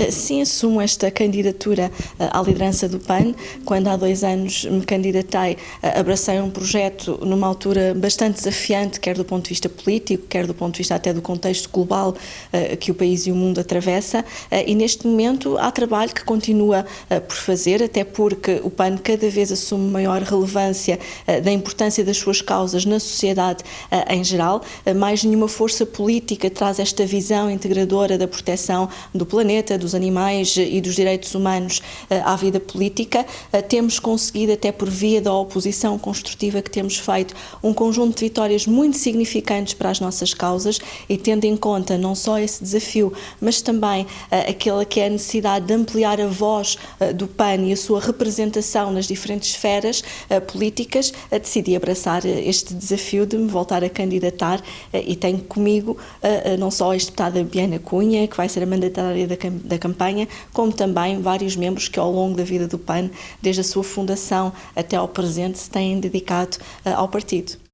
Eh, sim, assumo esta candidatura eh, à liderança do PAN. Quando há dois anos me candidatei, eh, abracei um projeto numa altura bastante desafiante, quer do ponto de vista político, quer do ponto de vista até do contexto global que o país e o mundo atravessa. E neste momento há trabalho que continua por fazer, até porque o PAN cada vez assume maior relevância da importância das suas causas na sociedade em geral. Mais nenhuma força política traz esta visão integradora da proteção do planeta, dos animais e dos direitos humanos eh, à vida política. Eh, temos conseguido, até por via da oposição construtiva que temos feito, um conjunto de vitórias muito significantes para as nossas causas e tendo em conta não só esse desafio, mas também eh, aquela que é a necessidade de ampliar a voz do PAN e a sua representação nas diferentes esferas políticas, decidi abraçar este desafio de me voltar a candidatar e tenho comigo não só a ex-deputada Biana Cunha, que vai ser a mandatária da da campanha, como também vários membros que ao longo da vida do PAN, desde a sua fundação até ao presente, se têm dedicado uh, ao partido.